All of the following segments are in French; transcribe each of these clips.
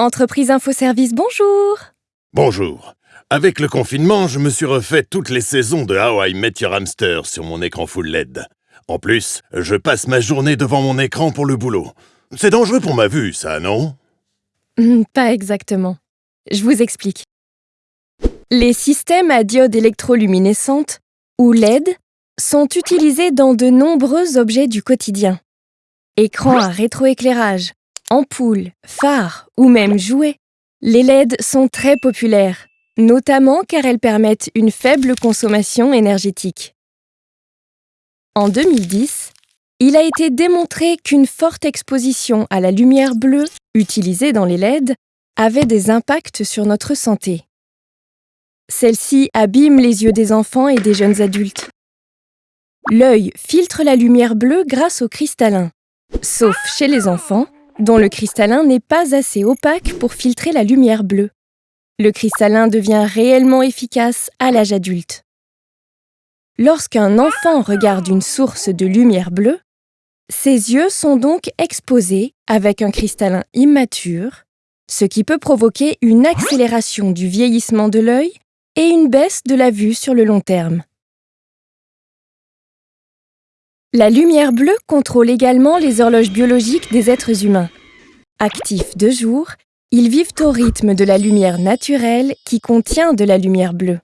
Entreprise Infoservice, bonjour Bonjour. Avec le confinement, je me suis refait toutes les saisons de How I Met Your Hamster sur mon écran full LED. En plus, je passe ma journée devant mon écran pour le boulot. C'est dangereux pour ma vue, ça, non? Hmm, Pas exactement. Je vous explique. Les systèmes à diode électroluminescente, ou LED, sont utilisés dans de nombreux objets du quotidien. Écrans à rétroéclairage, ampoules, phares ou même jouets. Les LED sont très populaires, notamment car elles permettent une faible consommation énergétique. En 2010, il a été démontré qu'une forte exposition à la lumière bleue utilisée dans les LED avait des impacts sur notre santé. Celle-ci abîme les yeux des enfants et des jeunes adultes. L'œil filtre la lumière bleue grâce au cristallin, sauf chez les enfants, dont le cristallin n'est pas assez opaque pour filtrer la lumière bleue. Le cristallin devient réellement efficace à l'âge adulte. Lorsqu'un enfant regarde une source de lumière bleue, ses yeux sont donc exposés avec un cristallin immature, ce qui peut provoquer une accélération du vieillissement de l'œil et une baisse de la vue sur le long terme. La lumière bleue contrôle également les horloges biologiques des êtres humains. Actifs de jour, ils vivent au rythme de la lumière naturelle qui contient de la lumière bleue.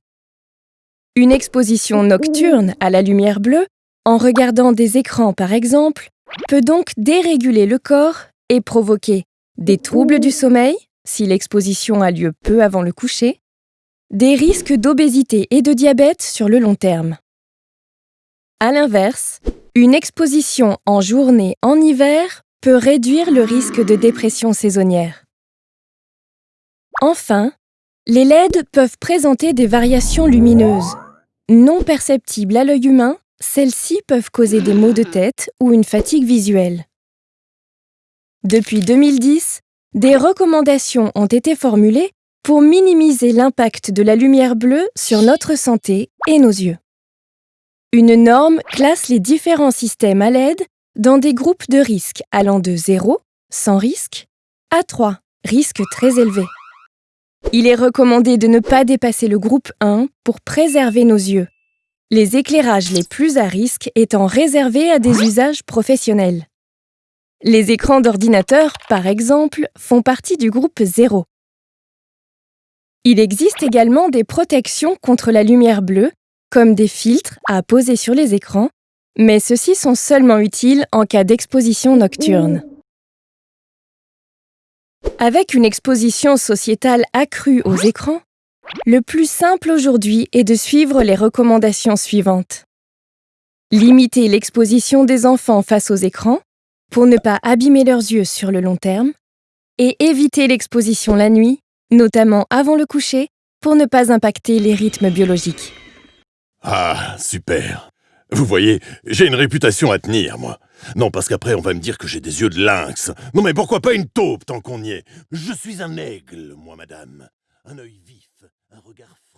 Une exposition nocturne à la lumière bleue, en regardant des écrans par exemple, peut donc déréguler le corps et provoquer des troubles du sommeil, si l'exposition a lieu peu avant le coucher, des risques d'obésité et de diabète sur le long terme. À l'inverse, une exposition en journée en hiver peut réduire le risque de dépression saisonnière. Enfin, les LED peuvent présenter des variations lumineuses. Non perceptibles à l'œil humain, celles-ci peuvent causer des maux de tête ou une fatigue visuelle. Depuis 2010, des recommandations ont été formulées pour minimiser l'impact de la lumière bleue sur notre santé et nos yeux. Une norme classe les différents systèmes à LED dans des groupes de risques allant de 0, sans risque, à 3, risque très élevé. Il est recommandé de ne pas dépasser le groupe 1 pour préserver nos yeux, les éclairages les plus à risque étant réservés à des usages professionnels. Les écrans d'ordinateur, par exemple, font partie du groupe 0. Il existe également des protections contre la lumière bleue, comme des filtres à poser sur les écrans, mais ceux-ci sont seulement utiles en cas d'exposition nocturne. Avec une exposition sociétale accrue aux écrans, le plus simple aujourd'hui est de suivre les recommandations suivantes. Limiter l'exposition des enfants face aux écrans pour ne pas abîmer leurs yeux sur le long terme et éviter l'exposition la nuit, notamment avant le coucher, pour ne pas impacter les rythmes biologiques. Ah, super. Vous voyez, j'ai une réputation à tenir, moi. Non, parce qu'après, on va me dire que j'ai des yeux de lynx. Non, mais pourquoi pas une taupe tant qu'on y est? Je suis un aigle, moi, madame. Un œil vif, un regard